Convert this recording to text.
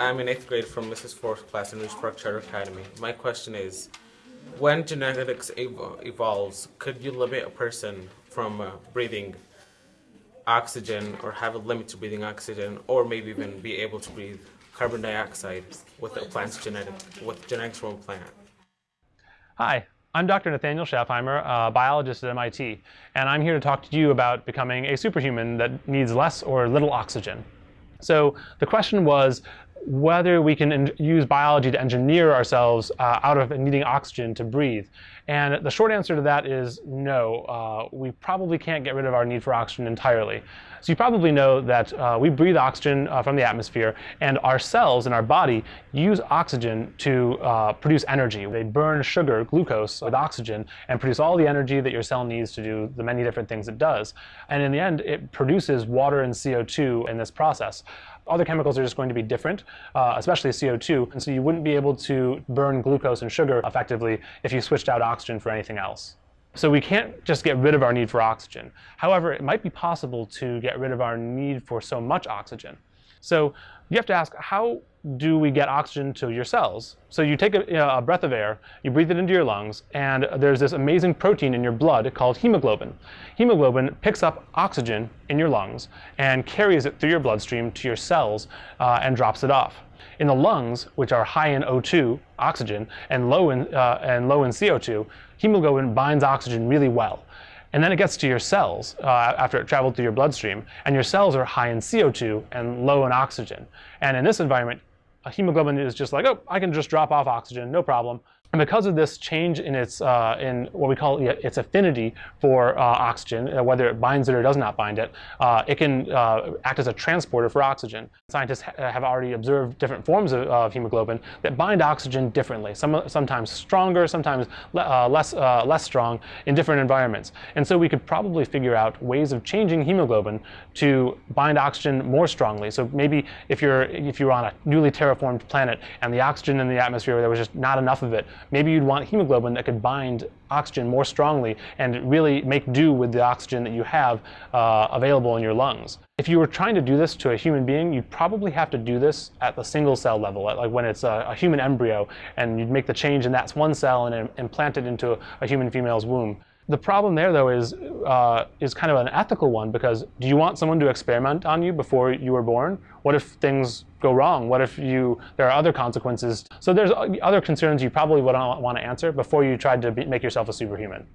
I'm in eighth grade from Mrs. Fourth class in Park Charter Academy. My question is, when genetics ev- evolves, could you limit a person from uh, breathing oxygen or have a limit to breathing oxygen or maybe even be able to breathe carbon dioxide with a plant's genetic, with genetics from a plant? Hi, I'm Dr. Nathaniel Schaffheimer, a biologist at MIT, and I'm here to talk to you about becoming a superhuman that needs less or little oxygen. So the question was whether we can use biology to engineer ourselves uh, out of needing oxygen to breathe. And the short answer to that is no. Uh, we probably can't get rid of our need for oxygen entirely. So you probably know that uh, we breathe oxygen uh, from the atmosphere, and our cells in our body use oxygen to uh, produce energy. They burn sugar, glucose, with oxygen and produce all the energy that your cell needs to do the many different things it does. And in the end, it produces water and CO2 in this process. Other chemicals are just going to be different, uh, especially CO2, and so you wouldn't be able to burn glucose and sugar effectively if you switched out oxygen for anything else. So we can't just get rid of our need for oxygen. However, it might be possible to get rid of our need for so much oxygen. So you have to ask, how do we get oxygen to your cells? So you take a, you know, a, breath of air, you breathe it into your lungs, and there's this amazing protein in your blood called hemoglobin. Hemoglobin picks up oxygen in your lungs and carries it through your bloodstream to your cells uh, and drops it off. In the lungs, which are high in O2, oxygen, and low in, uh, and low in CO2, hemoglobin binds oxygen really well. And then it gets to your cells uh, after it traveled through your bloodstream, and your cells are high in CO2 and low in oxygen. And in this environment, a hemoglobin is just like, oh, I can just drop off oxygen, no problem. And because of this change in its uh, in what we call its affinity for uh, oxygen, uh, whether it binds it or does not bind it, uh, it can uh, act as a transporter for oxygen. Scientists ha have already observed different forms of, of, hemoglobin that bind oxygen differently, some, sometimes stronger, sometimes le uh, less less strong in different environments. And so we could probably figure out ways of changing hemoglobin to bind oxygen more strongly. So maybe if you're if you're on a newly terraformed planet and the oxygen in the atmosphere there was just not enough of it maybe you'd want hemoglobin that could bind oxygen more strongly and really make do with the oxygen that you have uh, available in your lungs. If you were trying to do this to a human being, you'd probably have to do this at the single cell level, like when it's a, a human embryo, and you'd make the change in that one cell and implant it into a, a human female's womb. The problem there, though, is uh, is kind of an ethical one because do you want someone to experiment on you before you were born? What if things go wrong? What if you there are other consequences? So there's other concerns you probably would not want to answer before you tried to be, make yourself a superhuman.